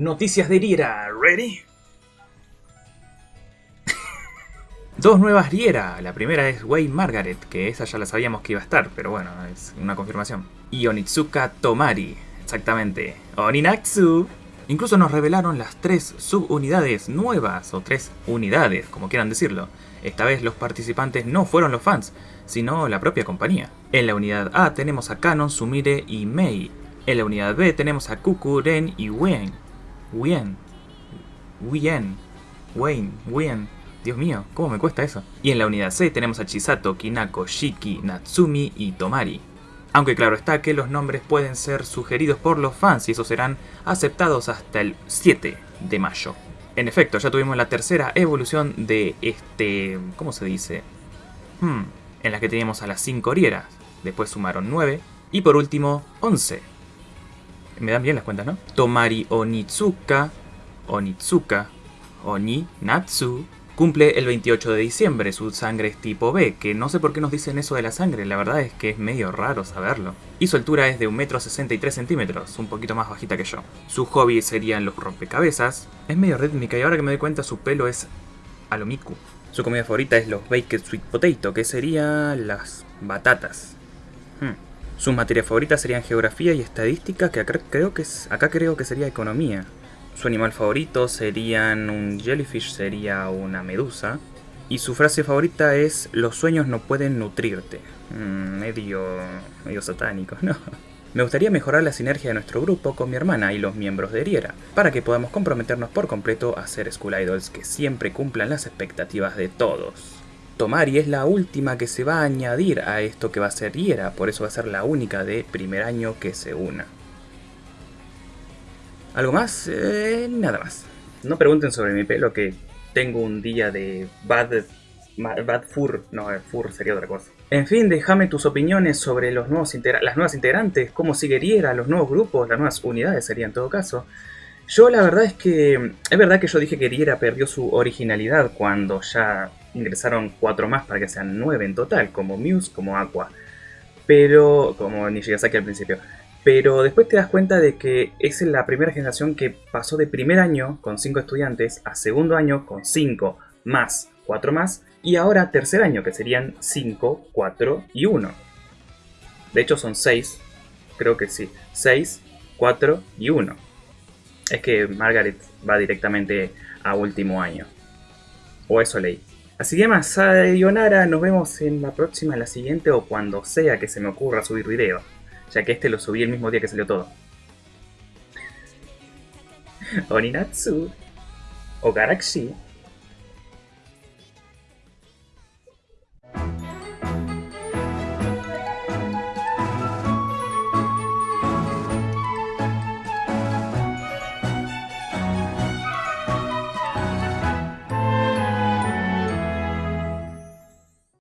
Noticias de Riera, ¿ready? Dos nuevas Riera. La primera es Wei Margaret, que esa ya la sabíamos que iba a estar, pero bueno, es una confirmación. Y Onitsuka Tomari, exactamente. Oninatsu. Incluso nos revelaron las tres subunidades nuevas, o tres unidades, como quieran decirlo. Esta vez los participantes no fueron los fans, sino la propia compañía. En la unidad A tenemos a Kanon, Sumire y Mei. En la unidad B tenemos a Kuku, Ren y Wen. Wien. Wien. Wayne. Wien. Dios mío, ¿cómo me cuesta eso? Y en la unidad C tenemos a Chisato, Kinako, Shiki, Natsumi y Tomari. Aunque claro está que los nombres pueden ser sugeridos por los fans y esos serán aceptados hasta el 7 de mayo. En efecto, ya tuvimos la tercera evolución de este... ¿cómo se dice? Hmm, en la que teníamos a las 5 orieras, después sumaron 9 y por último 11. Me dan bien las cuentas, ¿no? Tomari Onitsuka, Onitsuka, Oni Natsu, Cumple el 28 de diciembre, su sangre es tipo B, que no sé por qué nos dicen eso de la sangre, la verdad es que es medio raro saberlo. Y su altura es de 1,63 m, un poquito más bajita que yo. Su hobby serían los rompecabezas, es medio rítmica y ahora que me doy cuenta su pelo es alomiku. Su comida favorita es los baked sweet potato, que serían las batatas. Hmm. Sus materias favoritas serían geografía y estadística, que acá creo que, es, acá creo que sería economía. Su animal favorito serían un jellyfish, sería una medusa. Y su frase favorita es, los sueños no pueden nutrirte. Mm, medio, medio satánico, ¿no? Me gustaría mejorar la sinergia de nuestro grupo con mi hermana y los miembros de Riera, para que podamos comprometernos por completo a ser School Idols que siempre cumplan las expectativas de todos. Tomari es la última que se va a añadir a esto que va a ser Riera, por eso va a ser la única de primer año que se una. ¿Algo más? Eh, nada más. No pregunten sobre mi pelo, que tengo un día de bad, bad fur. No, eh, fur sería otra cosa. En fin, déjame tus opiniones sobre los nuevos las nuevas integrantes, cómo sigue Riera, los nuevos grupos, las nuevas unidades sería en todo caso. Yo la verdad es que... Es verdad que yo dije que Riera perdió su originalidad cuando ya ingresaron cuatro más para que sean nueve en total, como Muse, como Aqua. Pero... como Nishigasaki al principio. Pero después te das cuenta de que es la primera generación que pasó de primer año con 5 estudiantes a segundo año con 5 más 4 más y ahora tercer año que serían 5, 4 y 1. De hecho son 6, creo que sí, 6, 4 y 1. Es que Margaret va directamente a último año. O eso leí. Así que más, sayonara, nos vemos en la próxima, en la siguiente o cuando sea que se me ocurra subir video ya que este lo subí el mismo día que salió todo. Oninatsu o